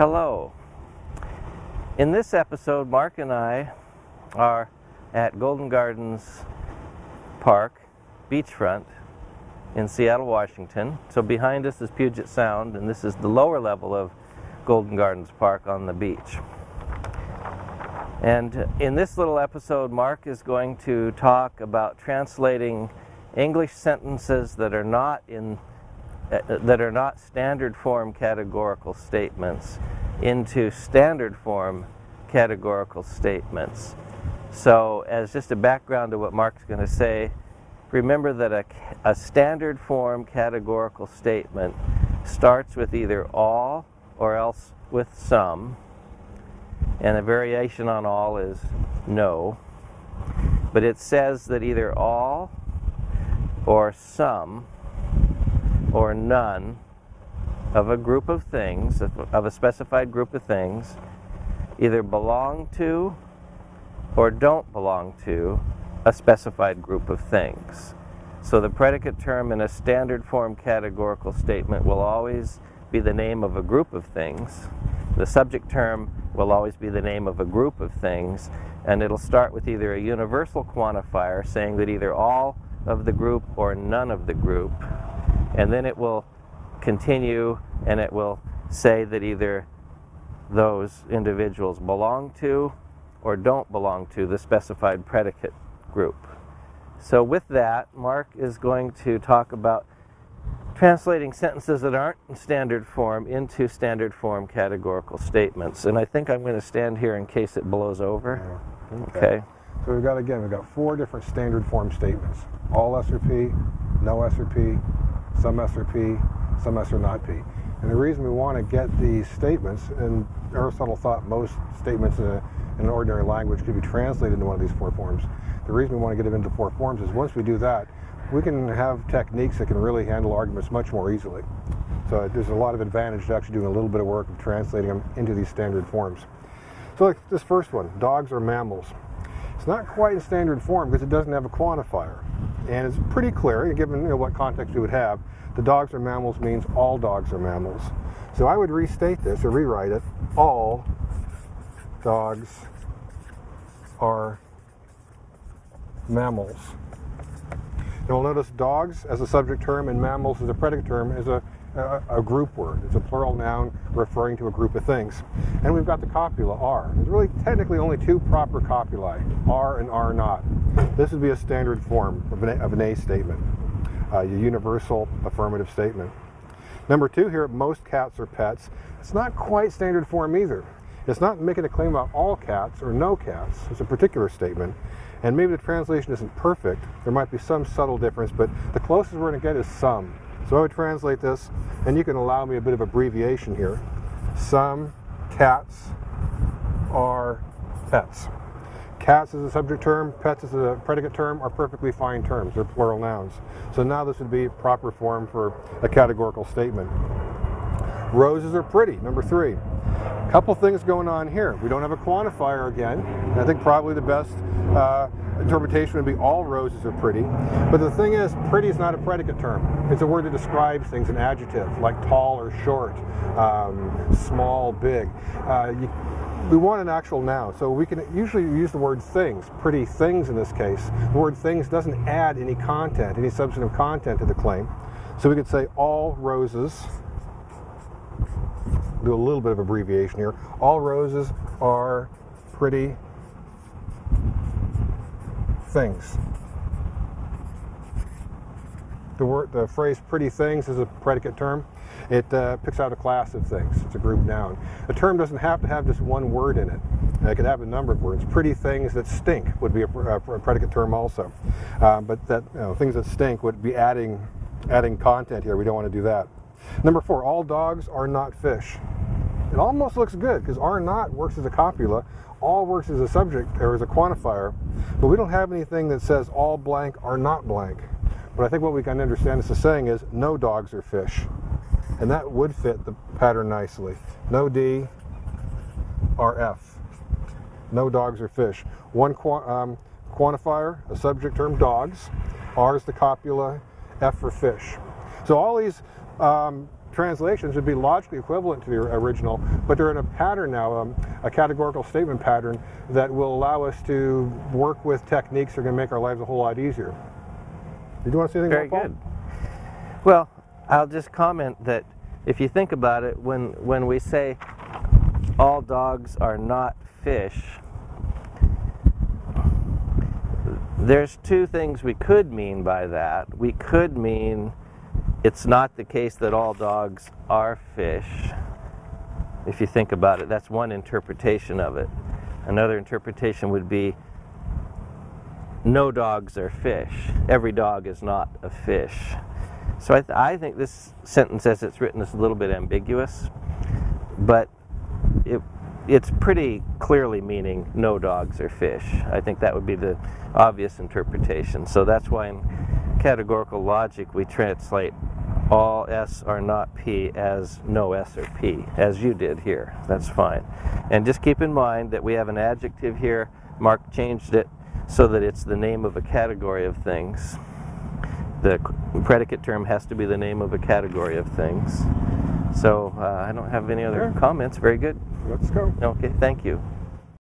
Hello. In this episode, Mark and I are at Golden Gardens Park, beachfront in Seattle, Washington. So behind us is Puget Sound, and this is the lower level of Golden Gardens Park on the beach. And in this little episode, Mark is going to talk about translating English sentences that are not in Uh, that are not standard form categorical statements into standard form categorical statements. So as just a background to what Mark's going to say, remember that a, a standard form categorical statement starts with either all or else with some, and a variation on all is no. But it says that either all or some or none of a group of things, of a specified group of things, either belong to or don't belong to a specified group of things. So the predicate term in a standard form categorical statement will always be the name of a group of things. The subject term will always be the name of a group of things, and it'll start with either a universal quantifier saying that either all of the group or none of the group, and then it will continue and it will say that either those individuals belong to or don't belong to the specified predicate group. So with that, Mark is going to talk about translating sentences that aren't in standard form into standard form categorical statements. And I think I'm going to stand here in case it blows over. Okay. okay. So we've got, again, we've got four different standard form statements. All S or P, no S or P, some S or P, some S or not P. And the reason we want to get these statements, and Aristotle thought most statements in, a, in, an ordinary language could be translated into one of these four forms. The reason we want to get them into four forms is once we do that, we can have techniques that can really handle arguments much more easily. So uh, there's a lot of advantage to actually doing a little bit of work of translating them into these standard forms. So like this first one, dogs are mammals. It's not quite in standard form because it doesn't have a quantifier. And it's pretty clear, given you know, what context you would have, the dogs are mammals means all dogs are mammals. So I would restate this or rewrite it, all dogs are mammals. You'll notice dogs as a subject term and mammals as a predicate term is a, a, a, group word. It's a plural noun referring to a group of things. And we've got the copula, are. There's really technically only two proper copulae, are and are not. This would be a standard form of an, of an A statement, uh, a universal affirmative statement. Number two here, most cats are pets. It's not quite standard form either. It's not making a claim about all cats or no cats. It's a particular statement. And maybe the translation isn't perfect. There might be some subtle difference, but the closest we're going to get is some. So I would translate this, and you can allow me a bit of abbreviation here. Some cats are pets. Cats is a subject term, pets is a predicate term, are perfectly fine terms. They're plural nouns. So now this would be proper form for a categorical statement. Roses are pretty, number three. Couple things going on here. We don't have a quantifier again. I think probably the best uh, interpretation would be all roses are pretty. But the thing is, pretty is not a predicate term. It's a word that describes things, an adjective, like tall or short, um, small, big. Uh, you, we want an actual noun, so we can usually use the word things, pretty things in this case. The word things doesn't add any content, any substantive content to the claim. So we could say all roses do a little bit of abbreviation here. All roses are pretty things. The, word, the phrase pretty things is a predicate term. It uh, picks out a class of things. It's a group noun. A term doesn't have to have just one word in it. It could have a number of words. Pretty things that stink would be a, a predicate term also. Uh, but that you know, things that stink would be adding, adding content here. We don't want to do that. Number four, all dogs are not fish. It almost looks good because are not works as a copula, all works as a subject or as a quantifier, but we don't have anything that says all blank are not blank. But I think what we can understand is saying is no dogs are fish. And that would fit the pattern nicely. No D, D, R F. No dogs are fish. One um, quantifier, a subject term, dogs. R is the copula, F for fish. So all these um, translations would be logically equivalent to the original, but they're in a pattern now, um, a categorical statement pattern that will allow us to work with techniques that are going to make our lives a whole lot easier. Did you want to say anything Very about Paul? good. Well, I'll just comment that if you think about it, when, when we say all dogs are not fish, there's two things we could mean by that. We could mean it's not the case that all dogs are fish. If you think about it, that's one interpretation of it. Another interpretation would be no dogs are fish. Every dog is not a fish. So I, th I think this sentence as it's written is a little bit ambiguous, but it, it's pretty clearly meaning no dogs are fish. I think that would be the obvious interpretation. So that's why in categorical logic we translate all S are not P as no S or P, as you did here. That's fine. And just keep in mind that we have an adjective here. Mark changed it so that it's the name of a category of things. The predicate term has to be the name of a category of things. So uh, I don't have any other Sure. comments. Very good. Let's go. Okay, thank you.